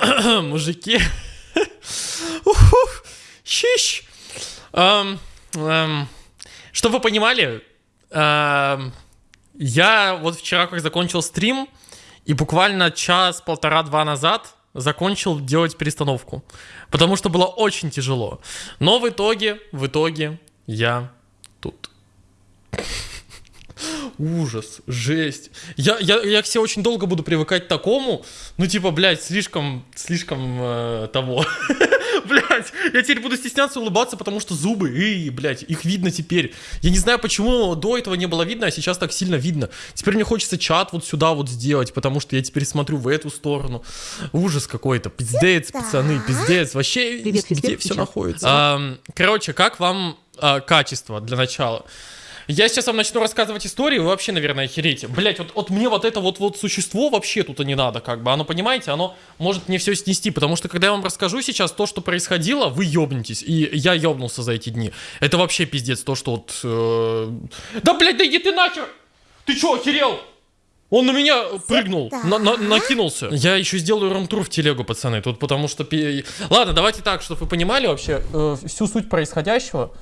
Мужики. Щищ. Чтобы вы понимали, я вот вчера как закончил стрим, и буквально час-полтора-два назад закончил делать перестановку. Потому что было очень тяжело. Но в итоге, в итоге я тут. Ужас, жесть. Я, я, я к себе очень долго буду привыкать к такому. Ну, типа, блядь, слишком, слишком э, того. блядь, я теперь буду стесняться улыбаться, потому что зубы, эй, блядь, их видно теперь. Я не знаю, почему до этого не было видно, а сейчас так сильно видно. Теперь мне хочется чат вот сюда вот сделать, потому что я теперь смотрю в эту сторону. Ужас какой-то, пиздец, пацаны, пиздец. Вообще, Привет, где все находится? А, короче, как вам а, качество для начала? Я сейчас вам начну рассказывать историю, вы вообще, наверное, охереете. Блять, вот, вот мне вот это вот, вот существо вообще тут и не надо, как бы. Оно, понимаете, оно может мне все снести, потому что когда я вам расскажу сейчас то, что происходило, вы ёбнетесь. И я ёбнулся за эти дни. Это вообще пиздец, то, что вот... Э... Да, блядь, да иди ты нахер! Ты чё, охерел? Он на меня прыгнул, на, на, накинулся. Я еще сделаю ромтур в телегу, пацаны, тут потому что... Ладно, давайте так, чтобы вы понимали вообще э, всю суть происходящего.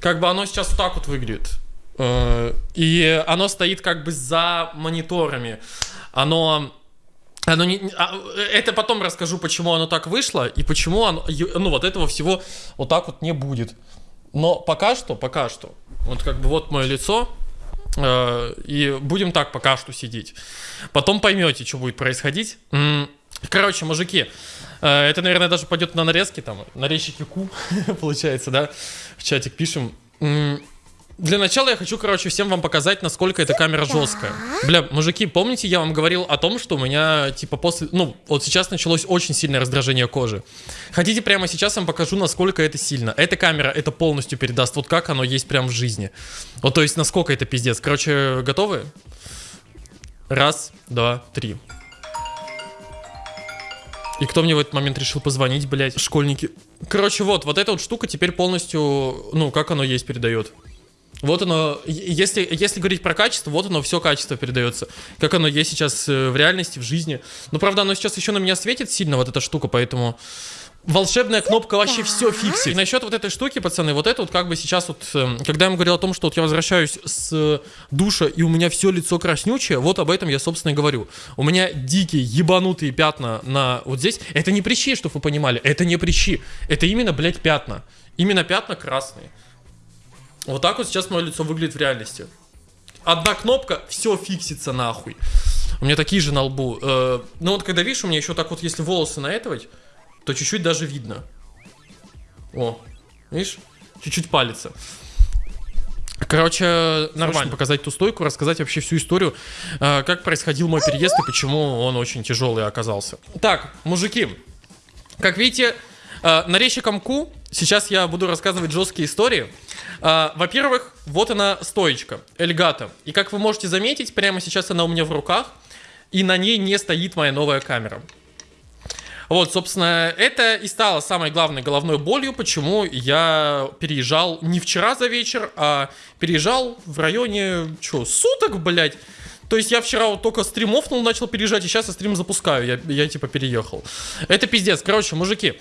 Как бы оно сейчас вот так вот выглядит. Э, и оно стоит как бы за мониторами. Оно... Оно не, а, это потом расскажу, почему оно так вышло и почему оно, ну вот этого всего вот так вот не будет. Но пока что, пока что, вот как бы вот мое лицо, э, и будем так пока что сидеть. Потом поймете, что будет происходить. Короче, мужики, э, это, наверное, даже пойдет на нарезки, там, нарезчики Ку, получается, да, в чатик пишем. Для начала я хочу, короче, всем вам показать, насколько эта камера жесткая. Бля, мужики, помните, я вам говорил о том, что у меня, типа, после... Ну, вот сейчас началось очень сильное раздражение кожи. Хотите, прямо сейчас я вам покажу, насколько это сильно. Эта камера это полностью передаст, вот как оно есть прямо в жизни. Вот, то есть, насколько это пиздец. Короче, готовы? Раз, два, три. И кто мне в этот момент решил позвонить, блядь? Школьники. Короче, вот, вот эта вот штука теперь полностью, ну, как оно есть передает. Вот оно, если, если говорить про качество, вот оно все качество передается. Как оно есть сейчас э, в реальности, в жизни. Но правда, оно сейчас еще на меня светит сильно, вот эта штука, поэтому... Волшебная кнопка вообще все фиксит. И насчет вот этой штуки, пацаны, вот это вот как бы сейчас вот, эм, когда я вам говорил о том, что вот я возвращаюсь с душа и у меня все лицо краснючее, вот об этом я, собственно, и говорю. У меня дикие, ебанутые пятна на вот здесь. Это не прыщи, чтобы вы понимали, это не прыщи. Это именно, блядь, пятна. Именно пятна красные. Вот так вот сейчас мое лицо выглядит в реальности. Одна кнопка, все фиксится нахуй. У меня такие же на лбу. Э, ну вот когда видишь, у меня еще так вот, если волосы наэтовать, то чуть-чуть даже видно. О, видишь? Чуть-чуть палится. Короче, нормально показать ту стойку, рассказать вообще всю историю, э, как происходил мой переезд и почему он очень тяжелый оказался. Так, мужики, как видите, э, нарезчиком Ку сейчас я буду рассказывать жесткие истории. А, Во-первых, вот она стоечка, Эльгата. И как вы можете заметить, прямо сейчас она у меня в руках, и на ней не стоит моя новая камера. Вот, собственно, это и стало самой главной головной болью, почему я переезжал не вчера за вечер, а переезжал в районе, что, суток, блядь. То есть я вчера вот только стримовнул, начал переезжать, и сейчас я стрим запускаю, я, я типа переехал. Это пиздец. Короче, мужики,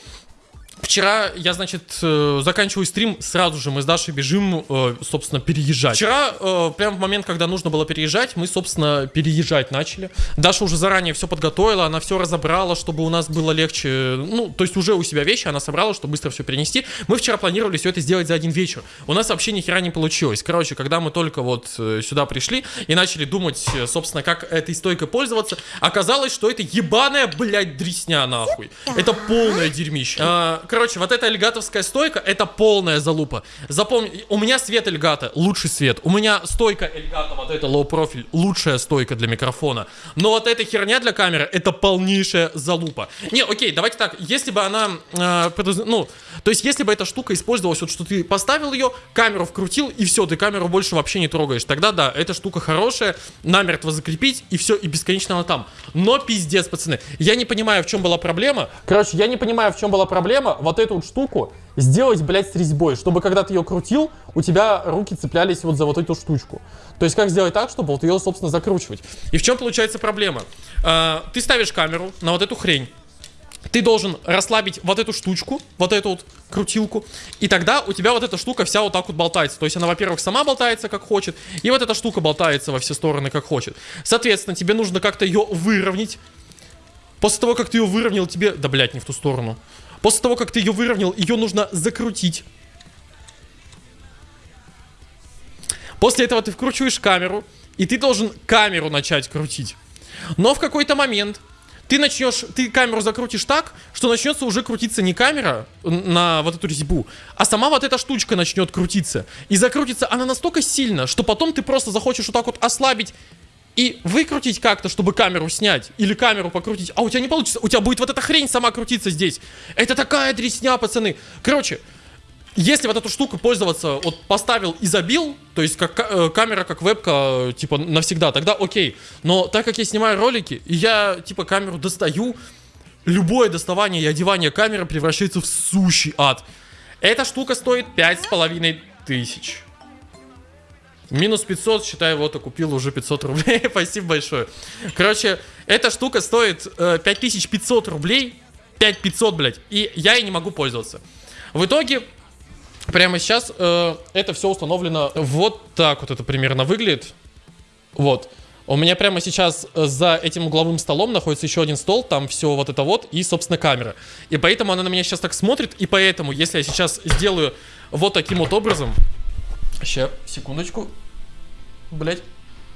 Вчера я, значит, э, заканчиваю стрим, сразу же мы с Дашей бежим, э, собственно, переезжать. Вчера, э, прямо в момент, когда нужно было переезжать, мы, собственно, переезжать начали. Даша уже заранее все подготовила, она все разобрала, чтобы у нас было легче. Ну, то есть уже у себя вещи она собрала, чтобы быстро все перенести. Мы вчера планировали все это сделать за один вечер. У нас вообще ни хера не получилось. Короче, когда мы только вот сюда пришли и начали думать, собственно, как этой стойкой пользоваться, оказалось, что это ебаная, блядь, дресня, нахуй. Это полное дерьмище. Короче, вот эта эльгатовская стойка, это полная залупа. Запомни, у меня свет эльгата, лучший свет. У меня стойка эльгата, вот эта low профиль, лучшая стойка для микрофона. Но вот эта херня для камеры, это полнейшая залупа. Не, окей, давайте так, если бы она, э, ну, то есть если бы эта штука использовалась, вот что ты поставил ее, камеру вкрутил, и все, ты камеру больше вообще не трогаешь. Тогда да, эта штука хорошая, намертво закрепить, и все, и бесконечно она там. Но пиздец, пацаны, я не понимаю, в чем была проблема. Короче, я не понимаю, в чем была проблема вот эту вот штуку сделать, блядь, с резьбой, чтобы когда ты ее крутил, у тебя руки цеплялись вот за вот эту штучку. То есть как сделать так, чтобы вот ее, собственно, закручивать. И в чем получается проблема? А, ты ставишь камеру на вот эту хрень, ты должен расслабить вот эту штучку, вот эту вот крутилку, и тогда у тебя вот эта штука вся вот так вот болтается. То есть она, во-первых, сама болтается как хочет, и вот эта штука болтается во все стороны как хочет. Соответственно, тебе нужно как-то ее выровнять. После того, как ты ее выровнял, тебе... Да, блядь, не в ту сторону. После того, как ты ее выровнял, ее нужно закрутить. После этого ты вкручиваешь камеру, и ты должен камеру начать крутить. Но в какой-то момент ты начнешь, ты камеру закрутишь так, что начнется уже крутиться не камера на вот эту резьбу, а сама вот эта штучка начнет крутиться. И закрутится она настолько сильно, что потом ты просто захочешь вот так вот ослабить и выкрутить как-то, чтобы камеру снять, или камеру покрутить, а у тебя не получится, у тебя будет вот эта хрень сама крутиться здесь. Это такая дресня, пацаны. Короче, если вот эту штуку пользоваться, вот поставил и забил, то есть как э, камера, как вебка, э, типа навсегда, тогда окей. Но так как я снимаю ролики, я типа камеру достаю, любое доставание и одевание камеры превращается в сущий ад. Эта штука стоит пять с половиной тысяч. Минус 500, считай, вот, купил уже 500 рублей. Спасибо большое. Короче, эта штука стоит э, 5500 рублей. 5500, блядь. И я ей не могу пользоваться. В итоге, Прямо сейчас э, это все установлено вот так вот это примерно выглядит. Вот. У меня прямо сейчас э, за этим угловым столом находится еще один стол, там все вот это вот, и, собственно, камера. И поэтому она на меня сейчас так смотрит, и поэтому, если я сейчас сделаю вот таким вот образом... Сейчас, секундочку. Блять.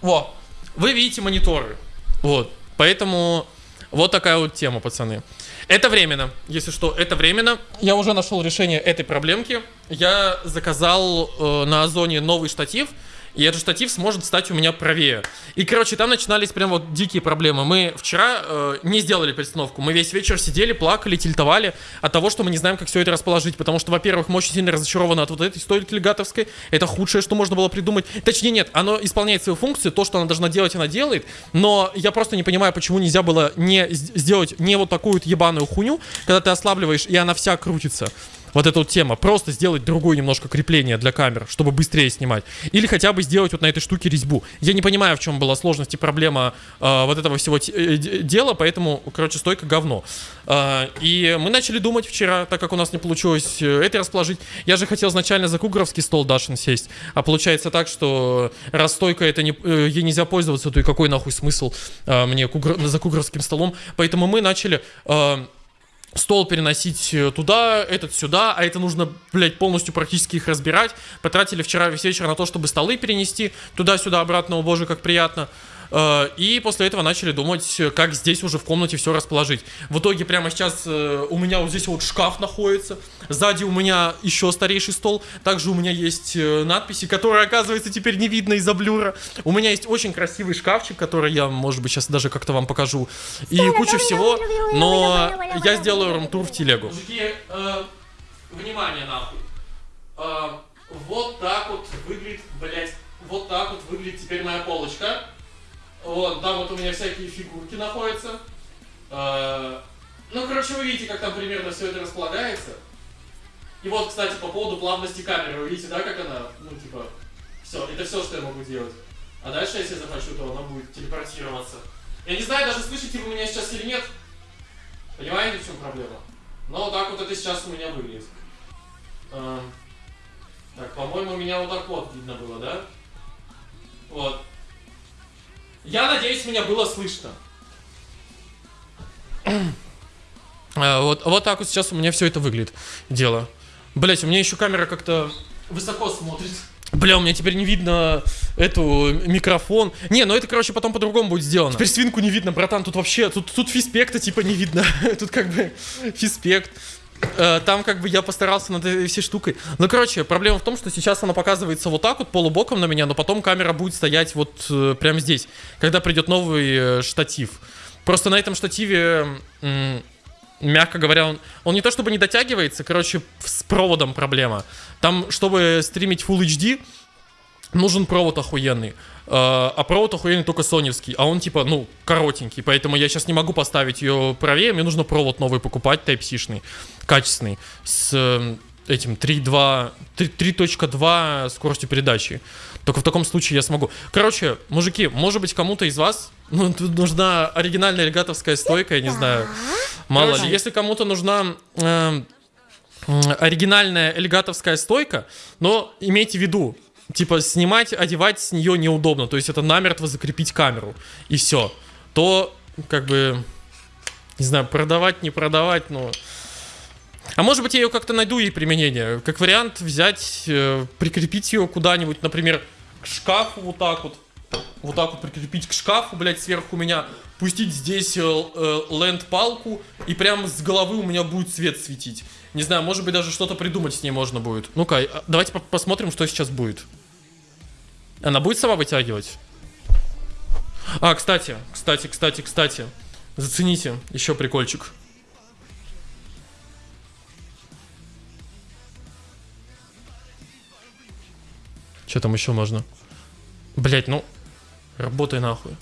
Во. Вы видите мониторы. Вот. Поэтому вот такая вот тема, пацаны. Это временно, если что, это временно. Я уже нашел решение этой проблемки. Я заказал э, на Озоне новый штатив, и этот штатив сможет стать у меня правее. И, короче, там начинались прям вот дикие проблемы. Мы вчера э, не сделали перестановку. Мы весь вечер сидели, плакали, тильтовали от того, что мы не знаем, как все это расположить. Потому что, во-первых, мы очень сильно разочарованы от вот этой стойки легатовской. Это худшее, что можно было придумать. Точнее, нет, оно исполняет свою функцию. То, что она должна делать, она делает. Но я просто не понимаю, почему нельзя было не сделать не вот такую вот ебаную хуйню, когда ты ослабливаешь, и она вся крутится вот эта вот тема. Просто сделать другое немножко крепление для камер, чтобы быстрее снимать. Или хотя бы сделать вот на этой штуке резьбу. Я не понимаю, в чем была сложность и проблема э, вот этого всего э, дела, поэтому, короче, стойка говно. Э, и мы начали думать вчера, так как у нас не получилось э, это расположить. Я же хотел изначально за кугровский стол Дашин сесть, а получается так, что раз стойка это не, э, ей нельзя пользоваться, то и какой нахуй смысл э, мне кугр, за кугровским столом. Поэтому мы начали... Э, стол переносить э, туда, этот сюда, а это нужно, блядь, полностью практически их разбирать. Потратили вчера весь вечер на то, чтобы столы перенести туда-сюда, обратно, о боже, как приятно. Э, и после этого начали думать, как здесь уже в комнате все расположить. В итоге прямо сейчас э, у меня вот здесь вот шкаф находится. Сзади у меня еще старейший стол. Также у меня есть э, надписи, которые, оказывается, теперь не видно из-за блюра. У меня есть очень красивый шкафчик, который я, может быть, сейчас даже как-то вам покажу. И куча всего. Но я сделаю рум-тур в телегу. Мужики, э, внимание нахуй. Э, вот так вот выглядит, блять, вот так вот выглядит теперь моя полочка. Вот, там вот у меня всякие фигурки находятся. Э, ну, короче, вы видите, как там примерно все это располагается. И вот, кстати, по поводу плавности камеры, вы видите, да, как она, ну, типа, все, это все, что я могу делать. А дальше, если захочу, то она будет телепортироваться. Я не знаю, даже слышите вы меня сейчас или нет. Понимаете, в чем проблема? Но вот так вот это сейчас у меня выглядит. Э, так, по-моему, меня вот так вот видно было, да? Вот. Я надеюсь, меня было слышно. А, вот, вот так вот сейчас у меня все это выглядит. Дело. Блять, у меня еще камера как-то высоко смотрит. Бля, у меня теперь не видно эту микрофон. Не, ну это, короче, потом по-другому будет сделано. Теперь свинку не видно, братан. Тут вообще, тут, тут фиспекта типа не видно. тут как бы фиспект. Э, там как бы я постарался над этой всей штукой. Ну, короче, проблема в том, что сейчас она показывается вот так вот, полубоком на меня, но потом камера будет стоять вот э, прямо здесь, когда придет новый э, штатив. Просто на этом штативе, мягко говоря, он, он не то чтобы не дотягивается, короче, с проводом проблема. Там, чтобы стримить Full HD, нужен провод охуенный. Uh, а провод охуенный только соневский, а он типа, ну, коротенький, поэтому я сейчас не могу поставить ее правее, мне нужно провод новый покупать, Type-C-шный, качественный, с, этим 3.2, 3.2 скоростью передачи. Только в таком случае я смогу. Короче, мужики, может быть, кому-то из вас ну, тут нужна оригинальная регатовская стойка, я не знаю. Мало ли. Если кому-то нужна э, оригинальная элегатовская стойка, но имейте в виду, типа, снимать, одевать с нее неудобно. То есть это намертво закрепить камеру. И все. То, как бы, не знаю, продавать, не продавать, но... А может быть, я ее как-то найду ей применение. Как вариант взять, э, прикрепить ее куда-нибудь, например, к шкафу вот так вот. Вот так вот прикрепить к шкафу, блядь, сверху меня. Пустить здесь э, э, ленд-палку. И прямо с головы у меня будет свет светить. Не знаю, может быть, даже что-то придумать с ней можно будет. Ну-ка, а, давайте по посмотрим, что сейчас будет. Она будет сама вытягивать? А, кстати, кстати, кстати, кстати. Зацените, еще прикольчик. Что там еще можно? Блять, ну, работай нахуй.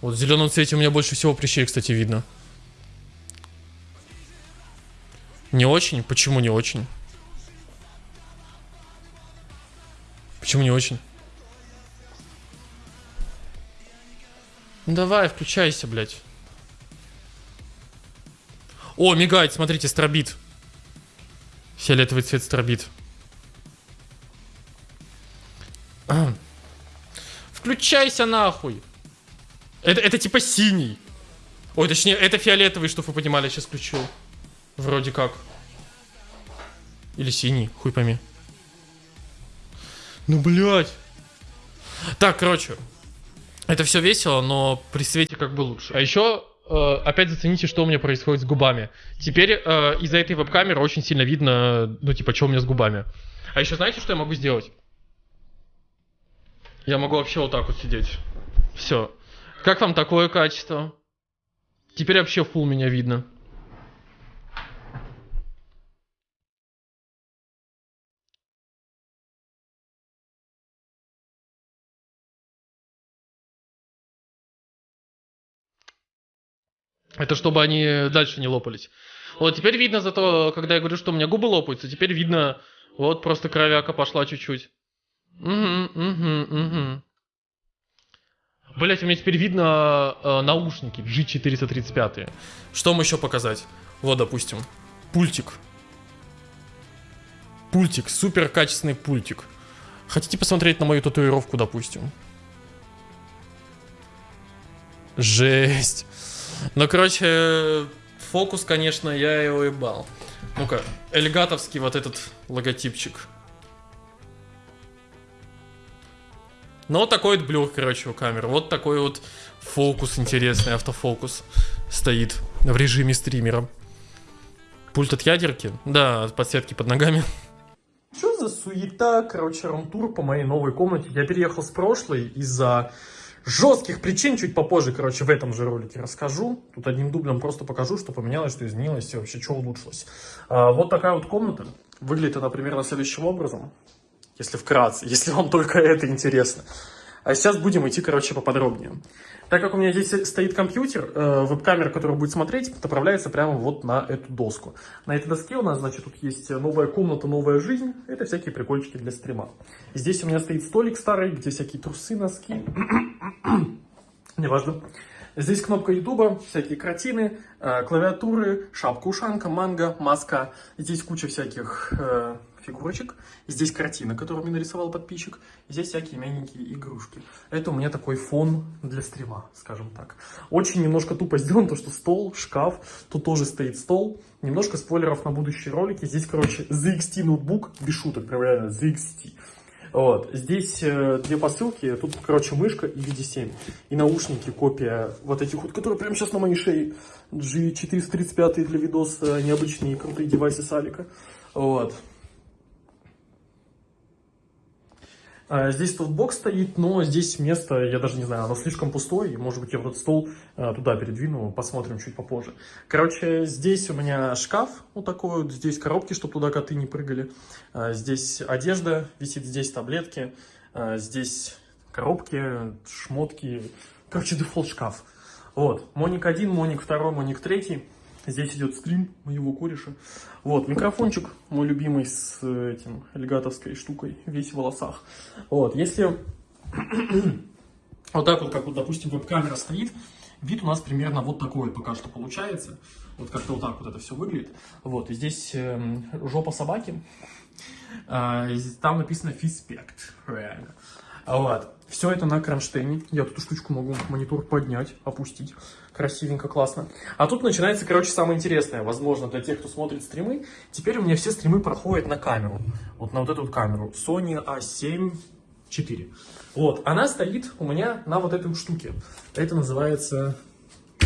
Вот в зеленом цвете у меня больше всего прыщей, кстати, видно. Не очень? Почему не очень? Почему не очень? Ну давай, включайся, блядь. О, мигает, смотрите, стробит. Фиолетовый цвет стробит. Включайся нахуй. Это, это типа синий. Ой, точнее, это фиолетовый, чтобы вы понимали, сейчас включу. Вроде как. Или синий, хуй пойми. Ну, блядь. Так, короче. Это все весело, но при свете как бы лучше. А еще э, опять зацените, что у меня происходит с губами. Теперь э, из-за этой веб-камеры очень сильно видно, ну, типа, что у меня с губами. А еще знаете, что я могу сделать? Я могу вообще вот так вот сидеть. Все. Как вам такое качество? Теперь вообще фул меня видно. Это чтобы они дальше не лопались. Вот теперь видно зато, когда я говорю, что у меня губы лопаются, теперь видно, вот просто кровяка пошла чуть-чуть. Угу, угу, угу. Блять, у меня теперь видно э, наушники G435. Что вам еще показать? Вот, допустим, пультик. Пультик, супер качественный пультик. Хотите посмотреть на мою татуировку, допустим? Жесть. Ну, короче, фокус, конечно, я его ебал. Ну-ка, элегатовский вот этот логотипчик. Ну, вот такой вот блюр, короче, у камеры. Вот такой вот фокус интересный, автофокус стоит в режиме стримера. Пульт от ядерки? Да, подсветки под ногами. Что за суета, короче, румтур по моей новой комнате? Я переехал с прошлой из-за жестких причин, чуть попозже, короче, в этом же ролике расскажу. Тут одним дублем просто покажу, что поменялось, что изменилось и вообще, что улучшилось. А, вот такая вот комната. Выглядит она примерно следующим образом если вкратце, если вам только это интересно. А сейчас будем идти, короче, поподробнее. Так как у меня здесь стоит компьютер, э, веб-камера, которая будет смотреть, направляется прямо вот на эту доску. На этой доске у нас, значит, тут есть новая комната, новая жизнь. Это всякие прикольчики для стрима. здесь у меня стоит столик старый, где всякие трусы, носки. Неважно. Здесь кнопка ютуба, всякие картины, э, клавиатуры, шапка-ушанка, манга, маска. Здесь куча всяких э, фигурочек. Здесь картина, которую мне нарисовал подписчик. Здесь всякие мягенькие игрушки. Это у меня такой фон для стрима, скажем так. Очень немножко тупо сделано, то что стол, шкаф. Тут тоже стоит стол. Немножко спойлеров на будущие ролики. Здесь, короче, ZXT ноутбук, без шуток, прям реально ZXT. Вот. Здесь э, две посылки, тут, короче, мышка и VD7. И наушники, копия вот этих вот, которые прямо сейчас на моей шее. G435 для видоса, необычные крутые девайсы Салика. Вот. А, здесь тут бокс стоит, но здесь место, я даже не знаю, оно слишком пустое. Может быть, я вот этот стол а, туда передвину, посмотрим чуть попозже. Короче, здесь у меня шкаф вот такой вот. Здесь коробки, чтобы туда коты не прыгали. А, здесь одежда висит, здесь таблетки. Здесь коробки, шмотки. Короче, дефолт шкаф. Вот, Моник 1, Моник 2, Моник 3. Здесь идет стрим моего кореша. Вот, микрофончик мой любимый с этим эльгатовской штукой, весь в волосах. Вот, если вот так вот, как вот, допустим, веб-камера стоит, вид у нас примерно вот такой пока что получается. Вот как-то вот так вот это все выглядит. Вот, и здесь э, жопа собаки. Э, там написано фиспект, реально. Вот. Все это на кронштейне. Я тут эту штучку могу монитор поднять, опустить. Красивенько, классно. А тут начинается, короче, самое интересное. Возможно, для тех, кто смотрит стримы. Теперь у меня все стримы проходят на камеру. Вот на вот эту вот камеру. Sony A7 4. Вот, она стоит у меня на вот этой штуке. Это называется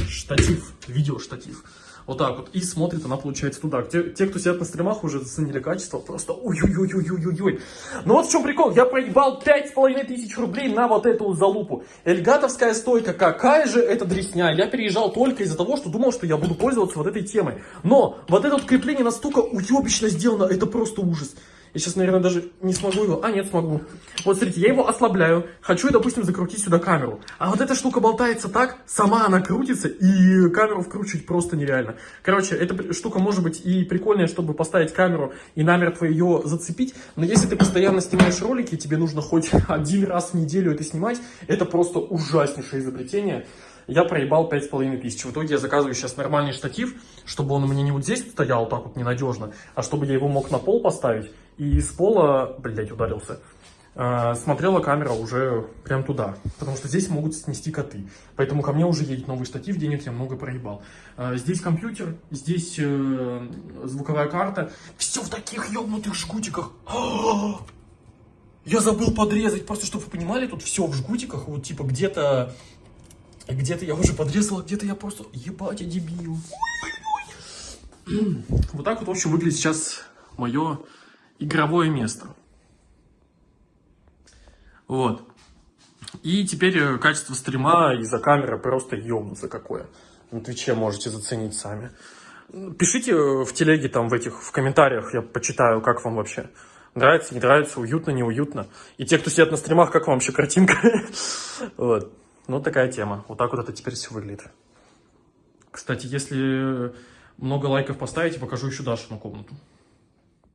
штатив, видеоштатив. Вот так вот. И смотрит она, получается, туда. Те, те кто сидят на стримах, уже заценили качество. Просто ой-ой-ой-ой-ой-ой. Ну вот в чем прикол. Я проебал пять с половиной тысяч рублей на вот эту залупу. Эльгатовская стойка. Какая же это дресня. Я переезжал только из-за того, что думал, что я буду пользоваться вот этой темой. Но вот это вот крепление настолько уебищно сделано. Это просто ужас. Я сейчас, наверное, даже не смогу его. А, нет, смогу. Вот, смотрите, я его ослабляю. Хочу, допустим, закрутить сюда камеру. А вот эта штука болтается так, сама она крутится, и камеру вкручивать просто нереально. Короче, эта штука может быть и прикольная, чтобы поставить камеру и намертво ее зацепить. Но если ты постоянно снимаешь ролики, тебе нужно хоть один раз в неделю это снимать, это просто ужаснейшее изобретение я проебал 5,5 тысяч. В итоге я заказываю сейчас нормальный штатив, чтобы он у меня не вот здесь стоял так вот ненадежно, а чтобы я его мог на пол поставить. И с пола, блядь, ударился. Э, смотрела камера уже прям туда, потому что здесь могут снести коты. Поэтому ко мне уже едет новый штатив, денег я много проебал. Э, здесь компьютер, здесь э, звуковая карта. Все в таких ебнутых жгутиках. Я забыл подрезать, просто чтобы вы понимали, тут все в жгутиках, вот типа где-то где-то я уже подрезал, где-то я просто... Ебать, я дебил. Вот так вот, в общем, выглядит сейчас мое игровое место. Вот. И теперь э, качество стрима из-за камеры просто ёбнуться какое. На Твиче можете заценить сами. Пишите в телеге, там, в этих, в комментариях, я почитаю, как вам вообще. Нравится, не нравится, уютно, неуютно. И те, кто сидят на стримах, как вам вообще картинка? Вот. Ну, такая тема. Вот так вот это теперь все выглядит. Кстати, если много лайков поставите, покажу еще Дашину комнату.